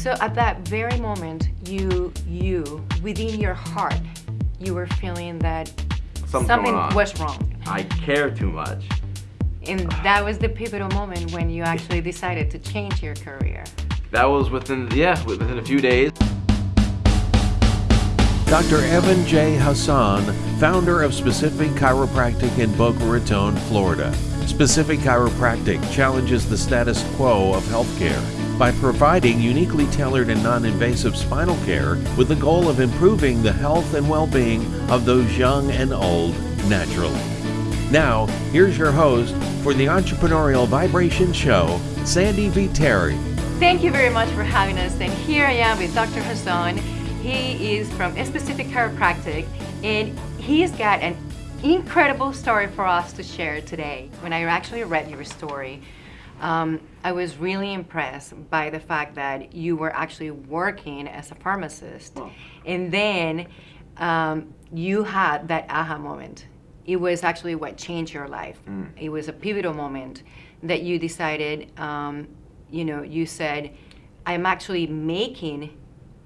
So at that very moment, you, you, within your heart, you were feeling that Something's something was wrong. I care too much. And that was the pivotal moment when you actually decided to change your career. That was within, yeah, within a few days. Dr. Evan J. Hassan, founder of Specific Chiropractic in Boca Raton, Florida. Specific Chiropractic challenges the status quo of healthcare by providing uniquely tailored and non invasive spinal care with the goal of improving the health and well being of those young and old naturally. Now, here's your host for the Entrepreneurial Vibration Show, Sandy V. Terry. Thank you very much for having us. And here I am with Dr. Hassan. He is from a Specific Chiropractic and he's got an incredible story for us to share today. When I actually read your story, um, I was really impressed by the fact that you were actually working as a pharmacist. And then um, you had that aha moment. It was actually what changed your life. It was a pivotal moment that you decided, um, you know, you said, I'm actually making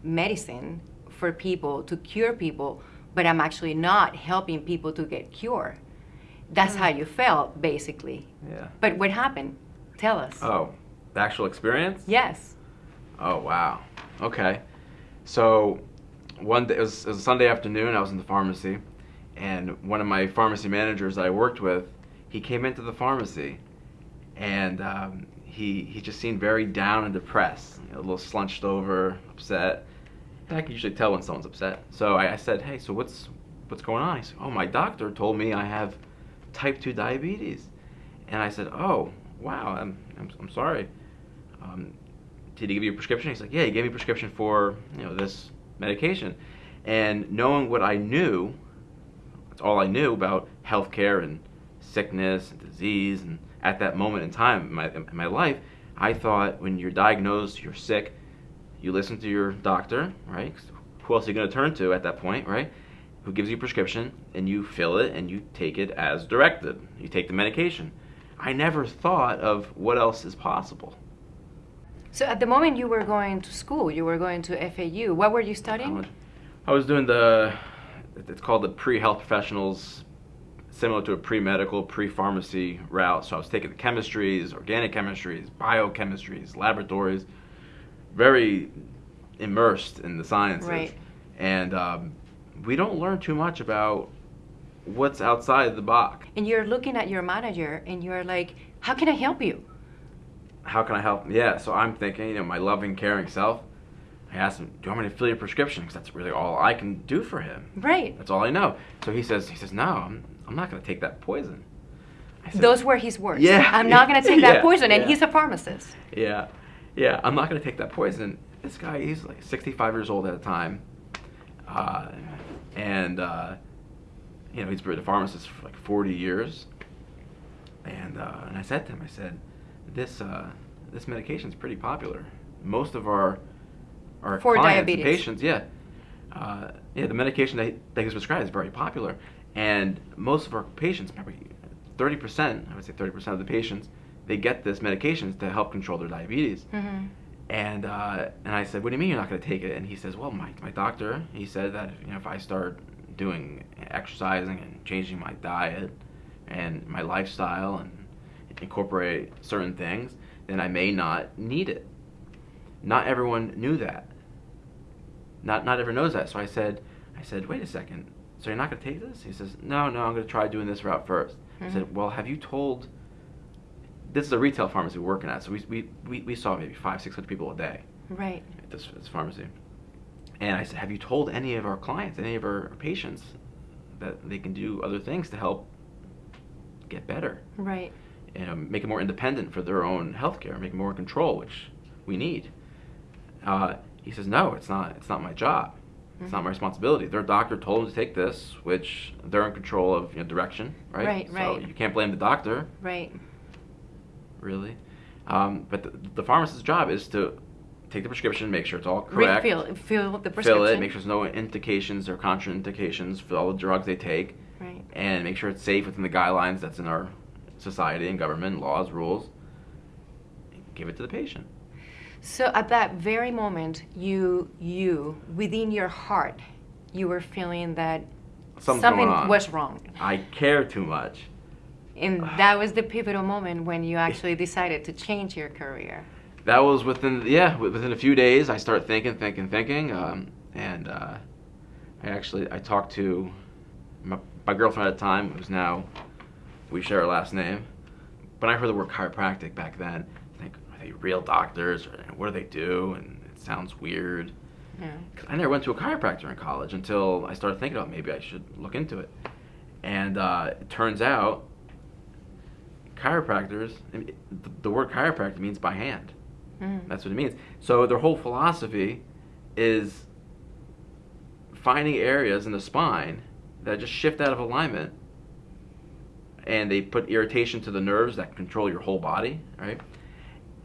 medicine for people to cure people, but I'm actually not helping people to get cured. That's how you felt, basically. Yeah. But what happened? Tell us. Oh, the actual experience? Yes. Oh, wow. Okay. So, one day, it was, it was a Sunday afternoon, I was in the pharmacy, and one of my pharmacy managers that I worked with, he came into the pharmacy, and um, he, he just seemed very down and depressed, a little slunched over, upset. And I can usually tell when someone's upset. So I, I said, hey, so what's, what's going on? He said, oh, my doctor told me I have type 2 diabetes. And I said, oh, wow, I'm, I'm, I'm sorry. Um, did he give you a prescription? He's like, yeah, he gave me a prescription for, you know, this medication. And knowing what I knew, that's all I knew about healthcare and sickness and disease. And at that moment in time in my, in my life, I thought when you're diagnosed, you're sick, you listen to your doctor, right? Who else are you going to turn to at that point, right? Who gives you a prescription and you fill it and you take it as directed. You take the medication. I never thought of what else is possible. So at the moment you were going to school, you were going to FAU. What were you studying? I was doing the, it's called the pre-health professionals, similar to a pre-medical, pre-pharmacy route. So I was taking the chemistries, organic chemistries, biochemistries, laboratories, very immersed in the sciences. Right. And um, we don't learn too much about what's outside the box. And you're looking at your manager and you're like, how can I help you? how can I help? Yeah, so I'm thinking, you know, my loving, caring self. I asked him, do you want me to fill your prescription? Because that's really all I can do for him. Right. That's all I know. So he says, he says, no, I'm, I'm not going to take that poison. I said, Those were his words. Yeah. I'm not going to take that Yeah, poison. And yeah. he's a pharmacist. yeah, yeah, I'm not going to take that poison. This guy, he's like 65 years old at the time. Uh, and, uh, you know, he's been a pharmacist for like 40 years. And, uh, and I said to him, I said, this, uh, this medication is pretty popular. Most of our, our For clients diabetes. patients, yeah, uh, yeah, the medication that, that he's prescribed is very popular. And most of our patients, probably 30%, I would say 30% of the patients, they get this medication to help control their diabetes. hmm And uh, and I said, "What do you mean you're not going to take it?" And he says, "Well, my my doctor, he said that you know if I start doing exercising and changing my diet and my lifestyle and incorporate certain things, then I may not need it." Not everyone knew that. Not not everyone knows that. So I said, I said, "Wait a second. So you're not going to take this?" He says, "No, no, I'm going to try doing this route 1st I Mhm. said, "Well, have you told?" This is a retail pharmacy we're working at, so we, we, we, we saw maybe five, six hundred people a day Right. at this, this pharmacy. And I said, have you told any of our clients, any of our patients, that they can do other things to help get better? Right. Know, make it more independent for their own healthcare, make it more in control, which we need. Uh, he says, no, it's not. It's not my job. It's not my responsibility. Their doctor told them to take this, which they're in control of you know, direction, right? Right, So right. you can't blame the doctor Right. really. Um, but the, the pharmacist's job is to take the prescription, make sure it's all correct, Refill. Fill the prescription. fill it, make sure there's no indications or contraindications for all the drugs they take, Right. and make sure it's safe within the guidelines that's in our society and government laws, rules. Give it to the patient. So at that very moment, you you within your heart, you were feeling that Something's something was wrong. I care too much. And that was the pivotal moment when you actually decided to change your career. That was within yeah within a few days. I start thinking, thinking, thinking, um, and uh, I actually I talked to my, my girlfriend at the time, who's now we share our last name. When I heard the word chiropractic back then, I think are they real doctors or what do they do? And it sounds weird. Yeah. I never went to a chiropractor in college until I started thinking about maybe I should look into it. And uh, it turns out chiropractors, I mean, the, the word chiropractor means by hand. Mm. That's what it means. So their whole philosophy is finding areas in the spine that just shift out of alignment and they put irritation to the nerves that control your whole body, right?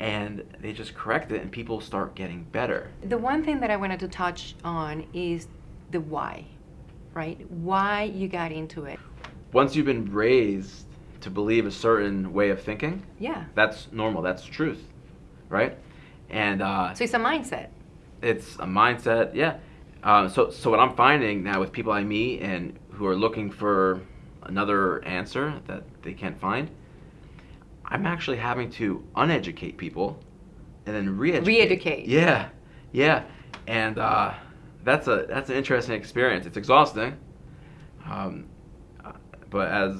And they just correct it and people start getting better. The one thing that I wanted to touch on is the why, right? Why you got into it. Once you've been raised to believe a certain way of thinking, Yeah. that's normal, that's truth, right? And uh, So it's a mindset. it's a mindset yeah uh, so so what i'm finding now with people i meet and who are looking for another answer that they can't find i'm actually having to uneducate people and then re-educate Re-educate. yeah yeah and uh, that's a that's an interesting experience it's exhausting um, uh, but as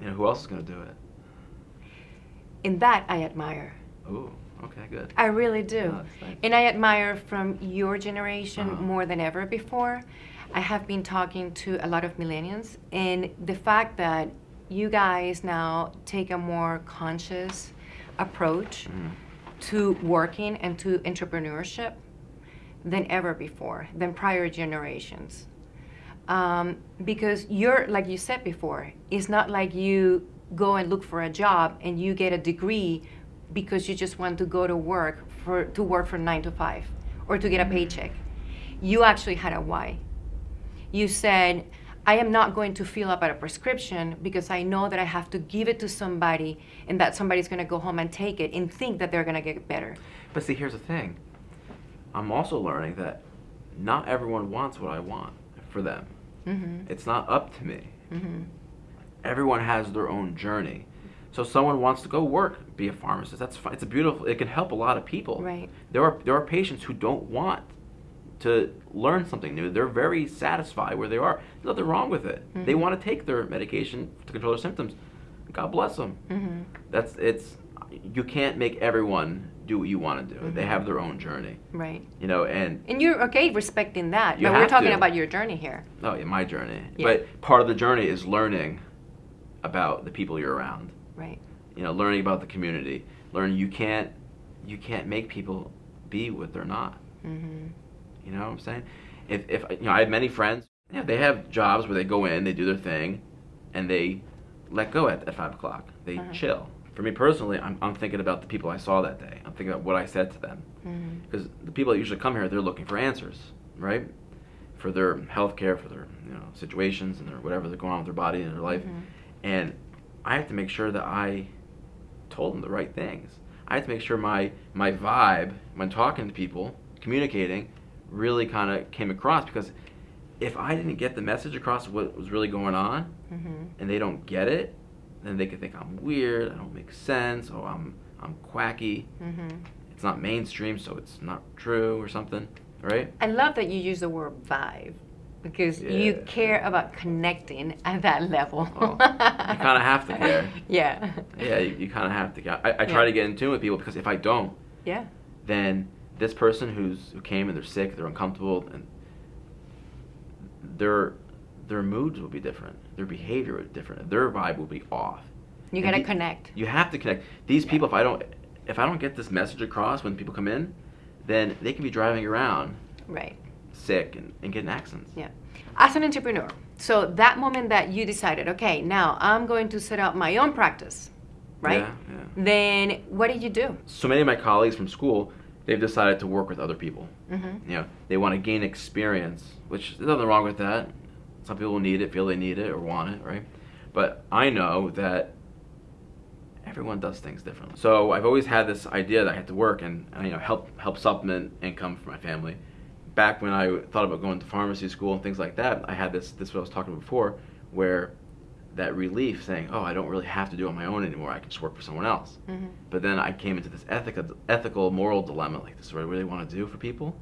you know who else is going to do it And that I admire. Ooh, okay good I really do. Oh, nice. And I admire from your generation Uh-huh. more than ever before. I have been talking to a lot of millennials, and the fact that you guys now take a more conscious approach Mhm. to working and to entrepreneurship than ever before, than prior generations. Um, because you're, like you said before, it's not like you go and look for a job and you get a degree because you just want to go to work for to work for nine to five or to get a paycheck. You actually had a why. You said, I am not going to fill up at a prescription because I know that I have to give it to somebody and that somebody's going to go home and take it and think that they're going to get better. But see, here's the thing. I'm also learning that not everyone wants what I want for them. Mm-hmm. It's not up to me. Mm-hmm. Everyone has their own journey. So someone wants to go work, be a pharmacist. That's fine. It's a beautiful. It can help a lot of people. Right. There are there are patients who don't want to learn something new. They're very satisfied where they are. There's nothing wrong with it. They Mhm. want to take their medication to control their symptoms. God bless them. Mm-hmm. That's it's. You can't make everyone do what you want to do. They Mhm. have their own journey. Right. You know, and And you're okay respecting that, You but we're talking to. about your journey here. oh yeah, my journey. Yeah. But part of the journey is learning about the people you're around. Right. You know, learning about the community. Learning you can't you can't make people be what they're not. Mm-hmm. You know what I'm saying? If if you know, I have many friends. Yeah, they have jobs where they go in, they do their thing, and they let go at, at five o'clock. They Uh-huh. chill. For me personally, I'm, I'm thinking about the people I saw that day. I'm thinking about what I said to them. Mm-hmm. because the people that usually come here they're looking for answers right for their health care for their you know situations and their whatever they're going on with their body and their life Mhm. And i have to make sure that i told them the right things i have to make sure my my vibe when talking to people communicating really kind of came across because if i didn't get the message across of what was really going on Mm-hmm. and they don't get it then they could think i'm weird i don't make sense or i'm i'm quacky Mm-hmm. it's not mainstream, so it's not true or something, right? I love that you use the word vibe because you care about connecting at that level. Well, you kinda have to care. Yeah. Yeah, you, you kind of have to. Get, I, I try Yeah. to get in tune with people because if I don't, Yeah. then this person who's who came and they're sick, they're uncomfortable, and their their moods will be different, their behavior will be different, their vibe will be off. You And gotta you- connect. You have to connect. These Yeah. people, if I don't, if I don't get this message across when people come in, then they can be driving around Right. Sick and, and getting accidents. Yeah. As an entrepreneur, so that moment that you decided, okay, now I'm going to set up my own practice, right? Yeah, yeah. Then what did you do? so many of my colleagues from school they've decided to work with other people Mm-hmm. you know they want to gain experience which there's nothing wrong with that some people need it feel they need it or want it right but i know that everyone does things differently. So I've always had this idea that I had to work and, and you know help help supplement income for my family. Back when I thought about going to pharmacy school and things like that, I had this this is what I was talking about before, where that relief saying, oh, I don't really have to do it on my own anymore. I can just work for someone else. Mm-hmm. But then I came into this ethical, ethical, moral dilemma. Like, this is what I really want to do for people.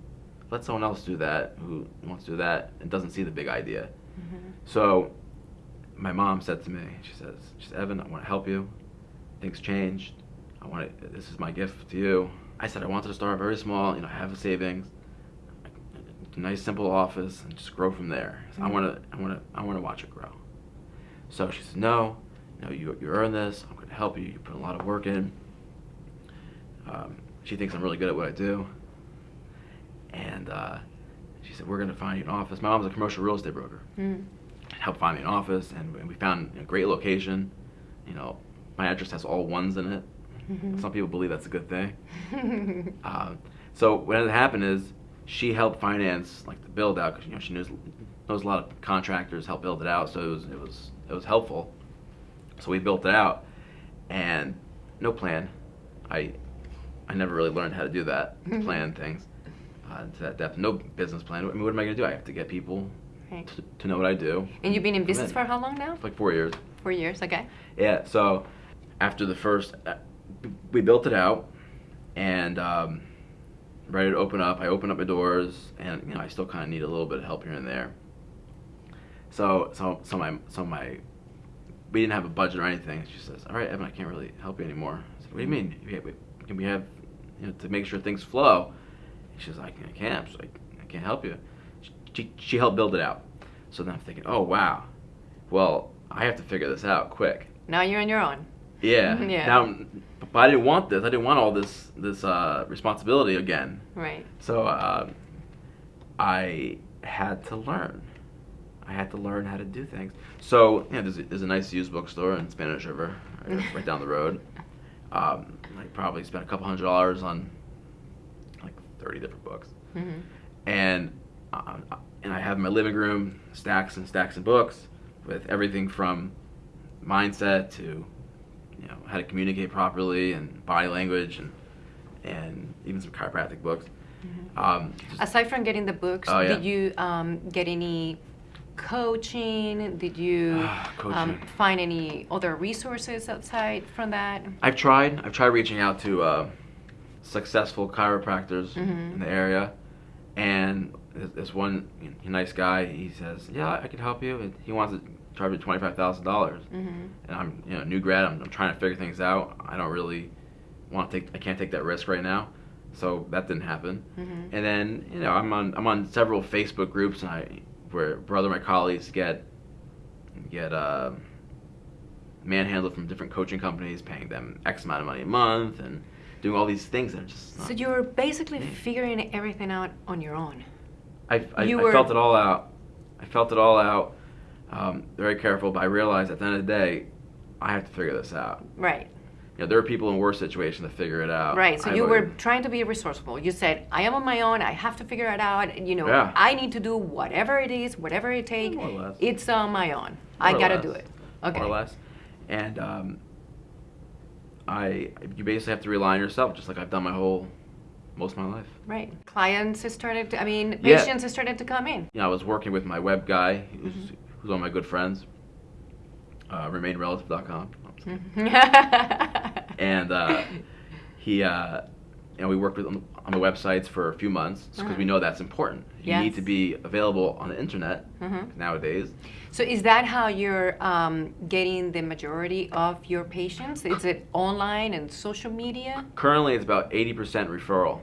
Let someone else do that who wants to do that and doesn't see the big idea. Mm-hmm. So, my mom said to me, she says, she said, Evan, I want to help you. Things changed. I want to, this is my gift to you. I said I wanted to start very small. You know, I have a savings, a nice simple office, and just grow from there. So I want to, I want to, I want to watch it grow. So she says, no, you know, you, you earn this. I'm going to help you. You put a lot of work in. Um, she thinks I'm really good at what I do. And uh, she said, we're going to find you an office. My mom's a commercial real estate broker. Mm. Helped find me an office, and we found a great location. You know, my address has all ones in it. Mm-hmm. Some people believe that's a good thing. Um, so what had happened is she helped finance like the build out because you know she knows knows a lot of contractors help build it out, so it was it was it was helpful. So we built it out, and no plan. I I never really learned how to do that, plan things uh, to that depth. No business plan. I mean, what am I going to do? I have to get people Right. to, to know what I do. And you've been in business in. for how long now? For like four years. Four years, okay. Yeah. So after the first, uh, we built it out, and um, ready to open up. I opened up my doors, and you know I still kind of need a little bit of help here and there. So so so my so my we didn't have a budget or anything. She says, "All right, Evan, I can't really help you anymore." I said, "What do you mean? We- Can we have you know to make sure things flow?" She says, "I can't. I I, I can't help you." She, she helped build it out. So then I'm thinking, "Oh wow, well I have to figure this out quick." Now you're on your own. Yeah. Yeah. Now, but I didn't want this. I didn't want all this this uh, responsibility again. Right. So uh, I had to learn. I had to learn how to do things. So know, there's a, there's a nice used bookstore in Spanish River, right, right down the road. Um, I probably spent a couple hundred dollars on like 30 different books, hmm and uh, and I have in my living room stacks and stacks of books with everything from mindset to you know how to communicate properly and body language and and even some chiropractic books. Um, just- Aside from getting the books, Oh, yeah. did you um, get any coaching? Did you Ah, um, find any other resources outside from that? I've tried. I've tried reaching out to uh, successful chiropractors Mhm. in the area, and this, this one nice guy. He says, "Yeah, I can help you." And He wants to charge me twenty five thousand dollars, hmm and I'm you know new grad. I'm, I'm trying to figure things out. I don't really want to take. I can't take that risk right now, so that didn't happen. hmm And then you know I'm on I'm on several Facebook groups and I where brother my colleagues get get uh, manhandled from different coaching companies, paying them X amount of money a month and doing all these things that are just. So you were basically figuring everything out on your own. I, I, you I were- felt it all out. I felt it all out. Um, very careful, but I realized at the end of the day, I have to figure this out. Right. You know, there are people in worse situations to figure it out. Right. So I you would- were trying to be resourceful. You said, "I am on my own. I have to figure it out. You know, Yeah. I need to do whatever it is, whatever it takes. More or less. It's on my own. More I gotta do it." Okay. More or less. And um, I, you basically have to rely on yourself, just like I've done my whole, most of my life. Right. Clients has started. To, I mean, Yeah. patients has started to come in. You know, I was working with my web guy, who's, Mm-hmm. Who's one of my good friends, uh, remainrelative.com. Mm-hmm. And uh, he, uh, you know, we worked with on the, on the websites for a few months because we Uh-huh. know that's important. You need to be available on the internet Mhm. nowadays. So is that how you're um, getting the majority of your patients? Is it online and social media? Currently, it's about 80% referral.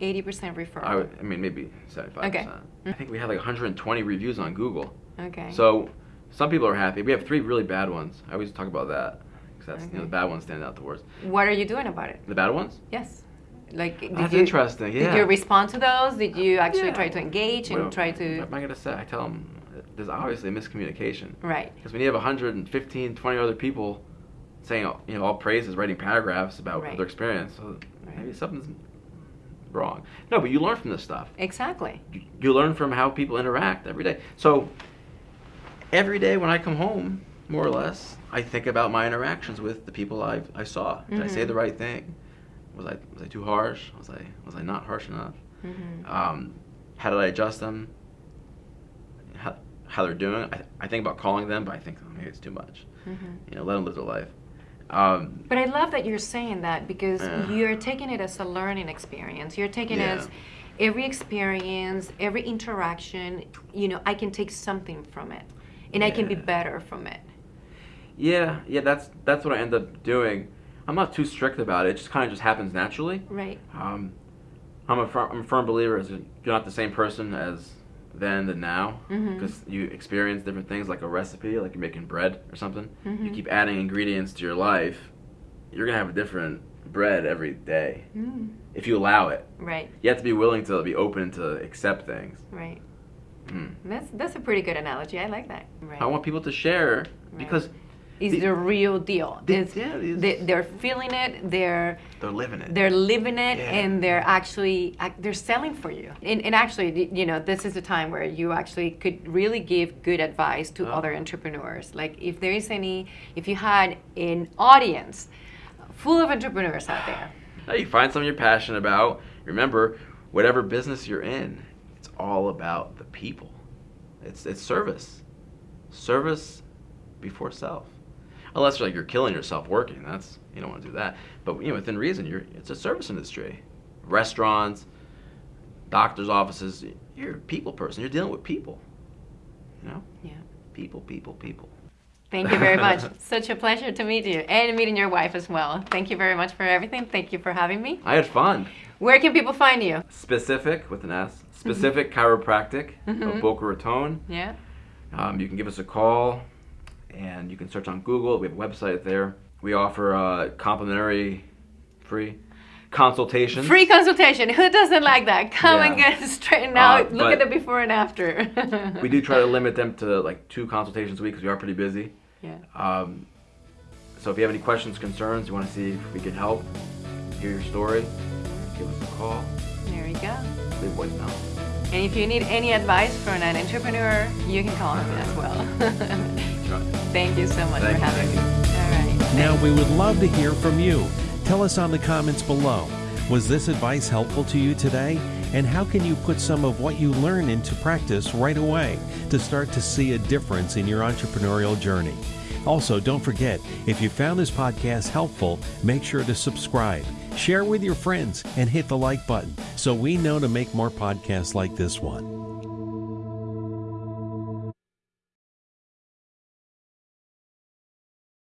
80% referral. I, would, I mean, maybe 75%. Okay. I think we have like 120 reviews on Google. Okay. So some people are happy. We have three really bad ones. I always talk about that because that's you know the bad ones stand out the worst. what are you doing about it? The bad ones? Yes. Like, did That's you, interesting. Yeah. Did you respond to those? Did you actually Yeah. try to engage and Well, try What to? am I gonna say? I tell them there's obviously a miscommunication Right. because when you have 115, 20 other people saying you know all praises, writing paragraphs about Right. their experience, so Right. maybe something's wrong. No, but you learn from this stuff. Exactly. you- you learn from how people interact every day. So every day when I come home, more or less, I think about my interactions with the people I I saw. Did I say Mhm. the right thing? Was I was I too harsh? Was I was I not harsh enough? Mhm. Um, how did I adjust them? How, how they're doing? I, I think about calling them, but I think oh, maybe it's too much. Mhm. You know, let them live their life. Um, But I love that you're saying that because Yeah. you're taking it as a learning experience. You're taking it as every experience, every interaction, you know, I can take something from it and I can be better from it. yeah, yeah, that's that's what I end up doing. I'm not too strict about it. It just kind of just happens naturally. Right. Um, I'm a firm, I'm a firm believer as you're not the same person as then than now because you experience different things like a recipe, like you're making bread or something. You Mhm. keep adding ingredients to your life, you're gonna have a different bread every day Mm. if you allow it. Right. You have to be willing to be open to accept things. Right. Mm. That's that's a pretty good analogy. I like that. Right. I want people to share because it's the- the real deal. the- It's, yeah, it is. they, they're feeling it. They're they're living it. they're living it Yeah. and they're actually they're selling for you and, and actually you know this is a time where you actually could really give good advice to Oh. other entrepreneurs like if there is any if you had an audience full of entrepreneurs out there Now you find something you're passionate about. Remember, whatever business you're in, it's all about the people. It's it's service. Service before self. Unless like you're killing yourself working, that's you don't want to do that. But you know, within reason, you're it's a service industry. Restaurants, doctors' offices, you're a people person. You're dealing with people. You know? yeah People, people, people. Thank you very much such a pleasure to meet you and meeting your wife as well thank you very much for everything thank you for having me I had fun. where can people find you Specific with an S. Specific Chiropractic Mhm. of Boca Raton. yeah Um, you can give us a call, and you can search on Google. We have a website there. We offer uh, complimentary, free consultations. Free consultation. Who doesn't like that? Come and get straightened Uh, out. Look at the before and after. We do try to limit them to like two consultations a week because we are pretty busy. Yeah. Um, so if you have any questions, concerns, you want to see if we can help, hear your story, give us a call, There you go. leave a voicemail. And if you need any advice from an entrepreneur, you can call me as well. Try. Thank you so much Thank for you, having me. thank All right. Now, we would love to hear from you. Tell us on the comments below. Was this advice helpful to you today? And how can you put some of what you learn into practice right away to start to see a difference in your entrepreneurial journey? Also, don't forget, if you found this podcast helpful, make sure to subscribe, share with your friends, and hit the like button so we know to make more podcasts like this one.